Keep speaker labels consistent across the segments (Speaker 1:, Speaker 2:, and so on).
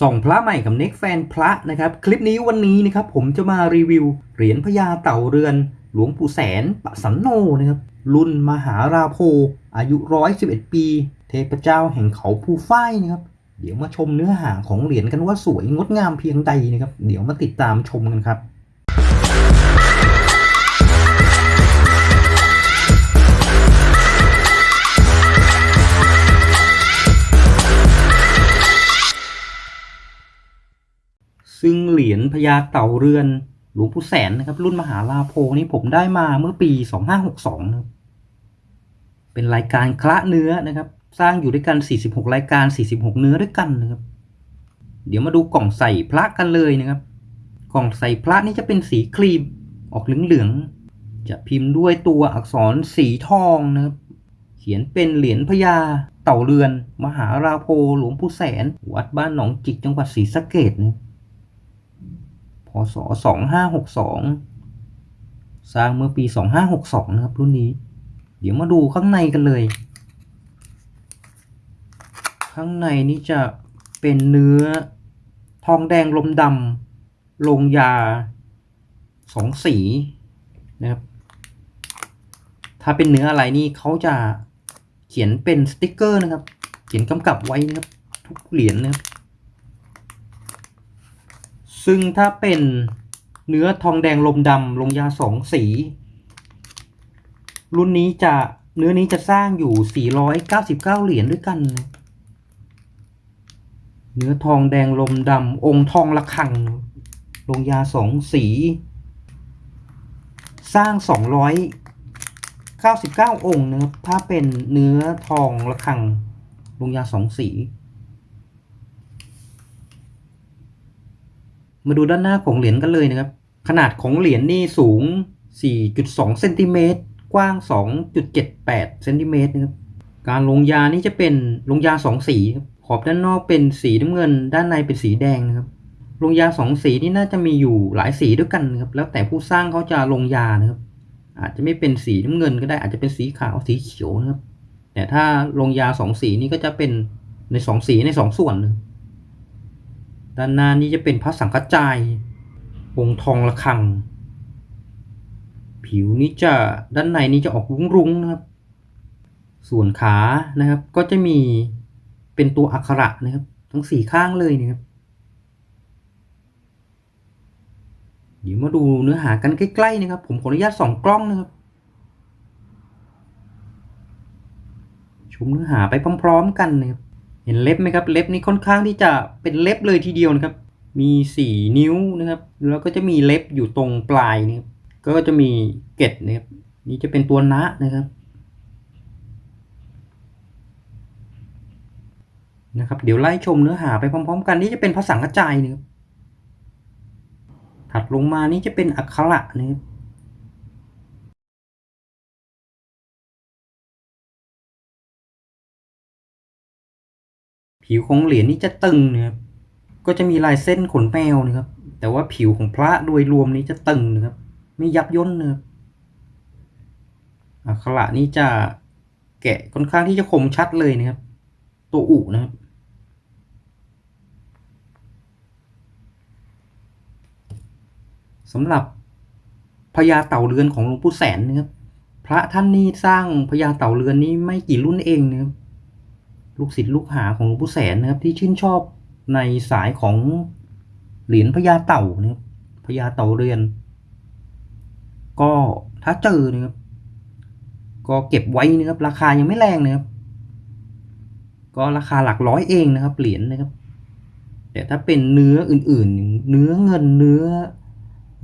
Speaker 1: ส่องพระใหม่กับเน็กแฟนพระนะครับ คลิปนี้วันนี้นะครับผมจะมารีวิวเหรียญพญาเต่าเรือน หลวงปู่แสนปะสันโนนะครับ รุ่นมหาราโพ อายุ 111 ปี เทพเจ้าแห่งเขาภูฝ้ายนะครับ เดี๋ยวมาชมเนื้อหาของเหรียญกันว่าสวยงดงามเพียงใดนะครับ เดี๋ยวมาติดตามชมกันครับ เหรียญพญาเต่าเรือน หลวงปู่แสนนะครับ รุ่นมหาลาโพนี่ผมได้มาเมื่อปี 2562นะครับเป็นรายการคละเนื้อนะครับ สร้างอยู่ด้วยกัน 46 รายการ 46 เนื้อด้วยกันนะครับ เดี๋ยวมาดูกล่องใส่พระกันเลยนะครับ กล่องใส่พระนี่จะเป็นสีครีมออกเหลืองๆจะพิมพ์ด้วยตัวอักษรสีทองนะครับ เขียนเป็นเหรียญพญาเต่าเรือน มหาราโพหลวงปู่แสน วัดบ้านหนองจิกจังหวัดศรีสะเกษนะครับ พศ2562สร้างเมื่อปี 2562 นะครับ รุ่นนี้ เดี๋ยวมาดูข้างในกันเลย ข้างในนี้จะเป็นเนื้อทองแดงลมดำลงยาสองสีนะครับ ถ้าเป็นเนื้ออะไรนี่เขาจะเขียนเป็นสติกเกอร์นะครับ เขียนกำกับไว้นะครับ ทุกเหรียญนะครับ ซึ่งถ้าเป็นเนื้อทองแดงลมดำลงยาสองสี รุ่นนี้จะเนื้อนี้จะสร้างอยู่ 499 เหรียญด้วยกัน เนื้อทองแดงลมดำองค์ทองระฆัง ลงยาสองสี สร้าง 299 องค์นะครับถ้าเป็นเนื้อทองระฆัง ลงยาสองสี มาดูด้านหน้าของเหรียญกันเลยนะครับ ขนาดของเหรียญนี่สูง 4.2เซนติเมตรกว้าง 2.78เซนติเมตรนะครับการลงยานี่จะเป็นลงยา2สีครับขอบด้านนอกเป็นสีน้ำเงิน ด้านในเป็นสีแดงนะครับลงยา2สีนี่น่าจะมีอยู่หลายสีด้วยกันนะครับแล้วแต่ผู้สร้างเขาจะลงยานะครับ อาจจะไม่เป็นสีน้ำเงินก็ได้อาจจะเป็นสีขาวสีเขียวนะครับแต่ถ้าลงยา2สีนี่ก็จะเป็นใน2สีใน2ส่วนนะครับ ด้านหน้านี้จะเป็นพระสังฆจายองทองระฆัง ผิวนี้จะด้านในนี้จะออกรุ้งๆนะครับ ส่วนขานะครับก็จะมีเป็นตัวอักขระนะครับ ทั้งสี่ข้างเลยนะครับ เดี๋ยวมาดูเนื้อหากันใกล้ๆนะครับ ผมขออนุญาตส่องกล้องนะครับ ชมเนื้อหาไปพร้อม ๆ กันนะครับ เห็นเล็บไหมครับ เล็บนี้ค่อนข้างที่จะเป็นเล็บเลยทีเดียวนะครับ มีสี่นิ้วนะครับ แล้วก็จะมีเล็บอยู่ตรงปลายนะครับ ก็จะมีเกล็ดนะครับ นี่จะเป็นตัวนะนะครับ นะครับ เดี๋ยวไล่ชมเนื้อหาไปพร้อม ๆ กัน นี่จะเป็นภาษาฆจายนะครับ ถัดลงมานี่จะเป็นอักขระนะครับ ผิวของเหรียญนี่จะตึงนะครับ ก็จะมีลายเส้นขนแมวนะครับ แต่ว่าผิวของพระโดยรวมนี้จะตึงนะครับ ไม่ยับย่นนะครับอักขระนี้จะแกะค่อนข้างที่จะคมชัดเลยนะครับ ตัวอุนะครับ สำหรับพญาเต่าเรือนของหลวงปู่แสนนะครับ พระท่านนี้สร้างพญาเต่าเรือนนี้ไม่กี่รุ่นเองนะครับ ลูกศิษย์ลูกหาของหลวงปู่แสนนะครับ ที่ชื่นชอบในสายของเหรียญพญาเต่านะครับพญาเต่าเรือน ก็ถ้าเจอนะครับก็เก็บไว้นะครับ ราคายังไม่แรงนะครับ ก็ราคาหลักร้อยเองนะครับเหรียญนะครับ แต่ถ้าเป็นเนื้ออื่นๆ เนื้อเงินเนื้อ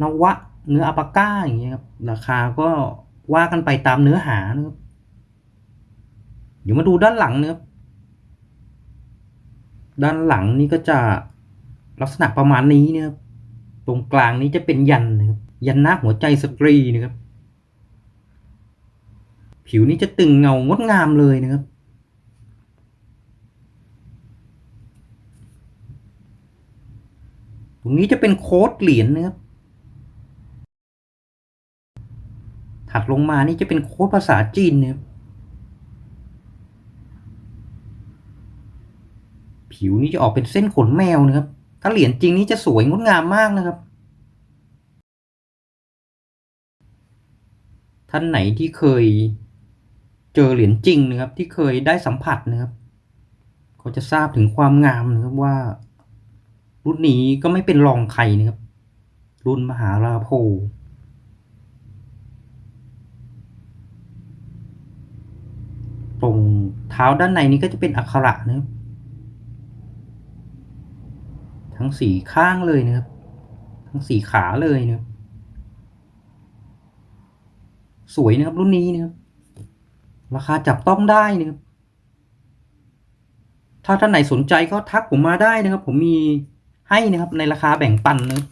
Speaker 1: นวะ เนื้ออัปาก้าอย่างเงี้ยครับราคาก็ว่ากันไปตามเนื้อหานะครับเดี๋ยวมาดูด้านหลังนะครับ ด้านหลังนี่ก็จะลักษณะประมาณนี้นะครับ ตรงกลางนี้จะเป็นยันนะครับ ยันหน้าหัวใจสตรีนะครับ ผิวนี้จะตึงเงางดงามเลยนะครับ ตรงนี้จะเป็นโค้ดเหรียญนะครับ ถัดลงมานี่จะเป็นโค้ดภาษาจีนนะครับ ผิวนี่จะออกเป็นเส้นขนแมวนะครับ ถ้าเหรียญจริงนี่จะสวยงดงามมากนะครับ ท่านไหนที่เคยเจอเหรียญจริงนะครับ ที่เคยได้สัมผัสนะครับ ก็จะทราบถึงความงามนะครับว่า รุ่นนี้ก็ไม่เป็นรองใครนะครับ รุ่นมหาราโพตรงเท้าด้านในนี้ก็จะเป็นอักขระนะครับ ทั้งสี่ข้างเลยนะครับ ทั้งสี่ขาเลยนะครับ สวยนะครับรุ่นนี้นะครับ ราคาจับต้องได้นะครับ ถ้าท่านไหนสนใจก็ทักผมมาได้นะครับ ผมมีให้นะครับในราคาแบ่งปันนะครับ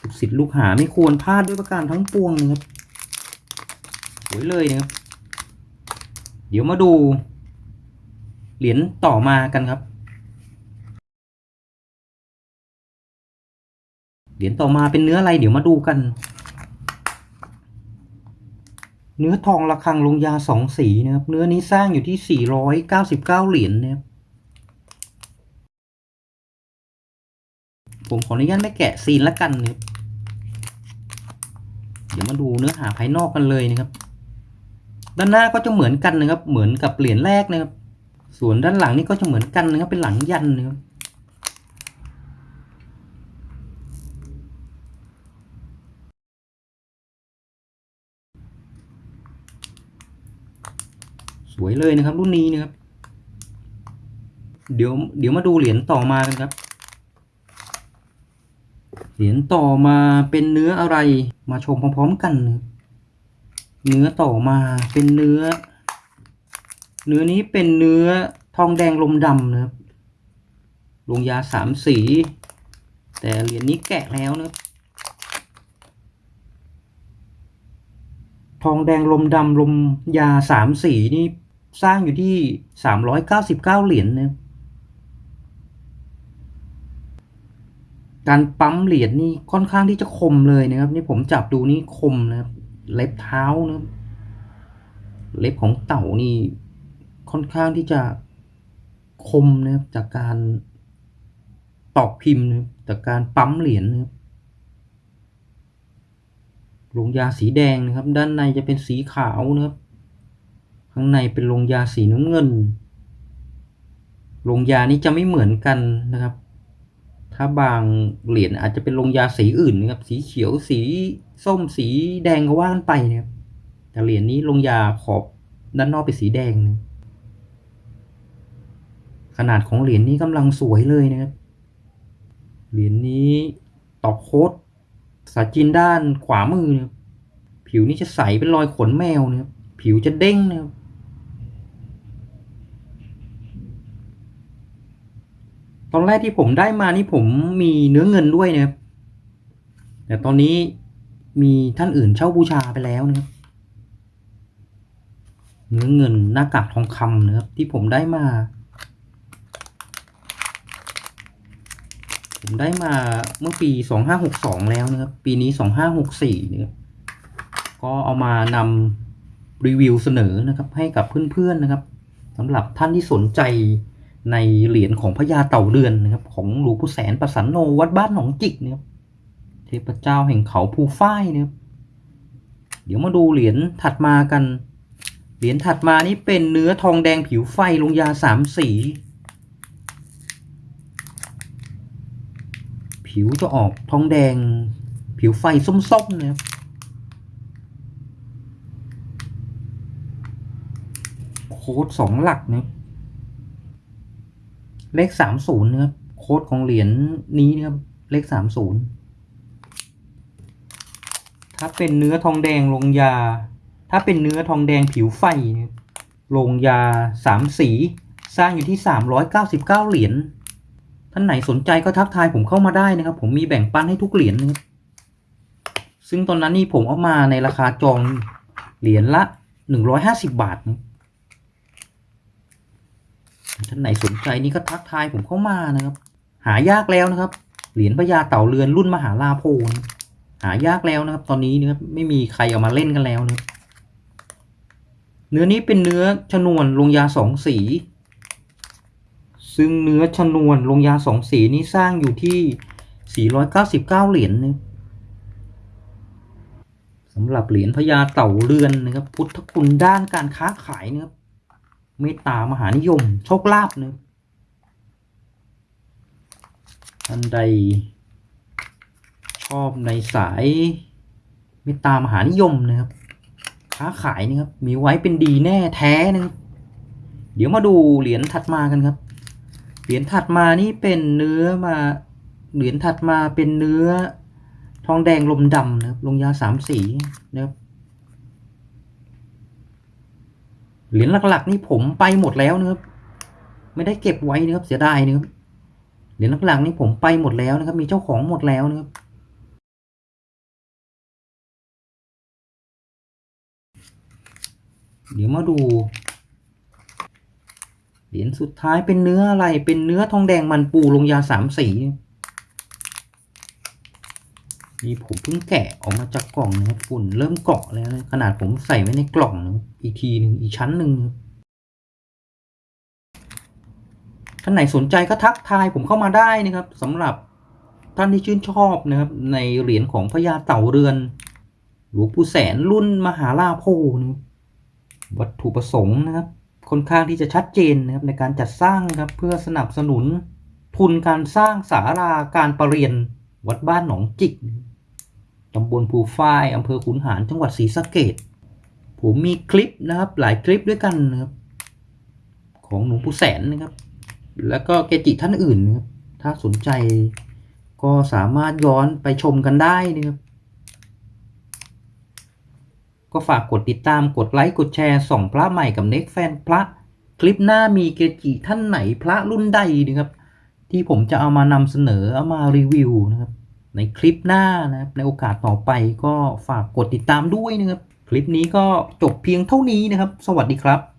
Speaker 1: ลูกศิษย์ลูกหาไม่ควรพลาดด้วยประการทั้งปวงนะครับสวยเลยนะครับ เดี๋ยวมาดู เหรียญต่อมากันครับ เหรียญต่อมาเป็นเนื้ออะไรเดี๋ยวมาดูกัน เนื้อทองระฆังลงยาสองสีนะครับ เนื้อนี้สร้างอยู่ที่ 499 เหรียญนะครับ ผมขออนุญาตไม่แกะซีนละกันนะครับเดี๋ยวมาดูเนื้อหาภายนอกกันเลยนะครับ ด้านหน้าก็จะเหมือนกันนะครับ เหมือนกับเหรียญแรกนะครับ ส่วนด้านหลังนี่ก็จะเหมือนกันนะครับ เป็นหลังยันนะครับ ส วยเลยนะครับ รุ่นนี้นะครับ เดี๋ยวเดี๋ยวมาดูเหรียญต่อมากันครับ เหรียญต่อมาเป็นเนื้ออะไรมาชมพร้อมๆกัน เนื้อต่อมาเป็นเนื้อ เนื้อนี้เป็นเนื้อทองแดงลมดำนะครับลงยาสามสี แต่เหรียญนี้แกะแล้วนะครับทองแดงลมดำลมยาสามสีนี่ สร้างอยู่ที่สามร้อยเก้าสิบเก้าเหรียญนะการปั๊มเหรียญนี่ค่อนข้างที่จะคมเลยนะครับ นี่ผมจับดูนี่คมนะครับ เล็บเท้านะเล็บของเต่านี่ค่อนข้างที่จะคมนะครับจากการตอกพิมพ์นะครับจากการปั๊มเหรียญนะครับลงยาสีแดงนะครับ ด้านในจะเป็นสีขาวนะครับ ข้างในเป็นลงยาสีน้ำเงิน ลงยานี้จะไม่เหมือนกันนะครับ ถ้าบางเหรียญอาจจะเป็นลงยาสีอื่นนะครับ สีเขียว สีส้ม สีแดงก็ว่ากันไปนะครับ แต่เหรียญนี้ลงยาขอบด้านนอกเป็นสีแดงนะขนาดของเหรียญนี้กำลังสวยเลยนะครับ เหรียญนี้ตอกโคดสาจินด้านขวามือนะครับผิวนี่จะใสเป็นรอยขนแมวนะครับผิวจะเด้งนะครับ ตอนแรกที่ผมได้มานี่ผมมีเนื้อเงินด้วยนะครับ แต่ตอนนี้มีท่านอื่นเช่าบูชาไปแล้วนะครับ เนื้อเงินหน้ากากทองคำนะครับที่ผมได้มา ผมได้มาเมื่อปี 2562 แล้วนะครับ ปีนี้ 2564นะครับก็เอามานำรีวิวเสนอนะครับให้กับเพื่อนๆนะครับสำหรับท่านที่สนใจ ในเหรียญของพญาเต่าเดือนนะครับของหลวงปู่แสนประสันโนวัดบ้านหนองจิกนะครับเทพเจ้าแห่งเขาภูฝ้ายนะครับเดี๋ยวมาดูเหรียญถัดมากัน เหรียญถัดมานี่เป็นเนื้อทองแดงผิวไฟลงยาสามสี ผิวจะออกทองแดง ผิวไฟส้มๆนะครับโค้ดสองหลักนะครับ เลขสามศูนย์นะครับโค้ดของเหรียญนี้นะครับ เลขสามศูนย์ถ้าเป็นเนื้อทองแดงลงยา ถ้าเป็นเนื้อทองแดงผิวไฟลงยาสามสี สร้างอยู่ที่สามร้อยเก้าสิบเก้าเหรียญท่านไหนสนใจก็ทักทายผมเข้ามาได้นะครับ ผมมีแบ่งปันให้ทุกเหรียญนะครับซึ่งตอนนั้นนี่ผมเอามาในราคาจองเหรียญละหนึ่งร้อยห้าสิบบาทนะ ท่านไหนสนใจนี่ก็ทักทายผมเข้ามานะครับ หายากแล้วนะครับ เหรียญพญาเต่าเรือนรุ่นมหาลาโพนหายากแล้วนะครับ ตอนนี้นะครับไม่มีใครเอามาเล่นกันแล้วนะเนื้อนี้เป็นเนื้อชนวนลงยาสองสี ซึ่งเนื้อชนวนลงยาสองสีนี้สร้างอยู่ที่ 499 เหรียญนะครับสำหรับเหรียญพญาเต่าเรือนนะครับ พุทธคุณด้านการค้าขายนะครับ เมตตามหานิยม โชคลาภนะท่านใดชอบในสายเมตตามหานิยมนะครับ ค้าขายนะครับ มีไว้เป็นดีแน่แท้นะครับเดี๋ยวมาดูเหรียญถัดมากันครับ เหรียญถัดมานี่เป็นเนื้อมา เหรียญถัดมาเป็นเนื้อทองแดงลมดำนะครับ ลงยาสามสีนะครับ เหรียญหลักๆนี่ผมไปหมดแล้วนะครับ ไม่ได้เก็บไว้นะครับเสียดายนะครับเหรียญหลักๆนี่ผมไปหมดแล้วนะครับ มีเจ้าของหมดแล้วนะครับเดี๋ยวมาดู เหรียญสุดท้ายเป็นเนื้ออะไร เป็นเนื้อทองแดงมันปูลงยาสามสี นี่ผมเพิ่งแกะออกมาจากกล่องนะครับฝุ่นเริ่มเกาะแล้วนะขนาดผมใส่ไว้ในกล่องนะอีกทีหนึ่งอีกชั้นหนึ่งท่านไหนสนใจก็ทักทายผมเข้ามาได้นะครับสำหรับท่านที่ชื่นชอบนะครับ ในเหรียญของพญาเต่าเรือน หลวงปู่แสนรุ่นมหาลาโพนะครับวัตถุประสงค์นะครับ ค่อนข้างที่จะชัดเจนนะครับในการจัดสร้างนะครับเพื่อสนับสนุนทุนการสร้างสาราการประเรียนวัดบ้านหนองจิก ตำบลภูฝ้ายอำเภอขุนหารจังหวัดศรีสะเกดผมมีคลิปนะครับหลายคลิปด้วยกันนะครับ ของหลวงปู่แสนนะครับ แล้วก็เกจิท่านอื่นนะครับ ถ้าสนใจก็สามารถย้อนไปชมกันได้นะครับ ก็ฝากกดติดตามกดไลค์กดแชร์ส่องพระใหม่กับเน็กแฟนพระ คลิปหน้ามีเกจิท่านไหนพระรุ่นใดนะครับ ที่ผมจะเอามานำเสนอเอามารีวิวนะครับ ในคลิปหน้านะครับในโอกาสต่อไปก็ฝากกดติดตามด้วยนะครับ คลิปนี้ก็จบเพียงเท่านี้นะครับ สวัสดีครับ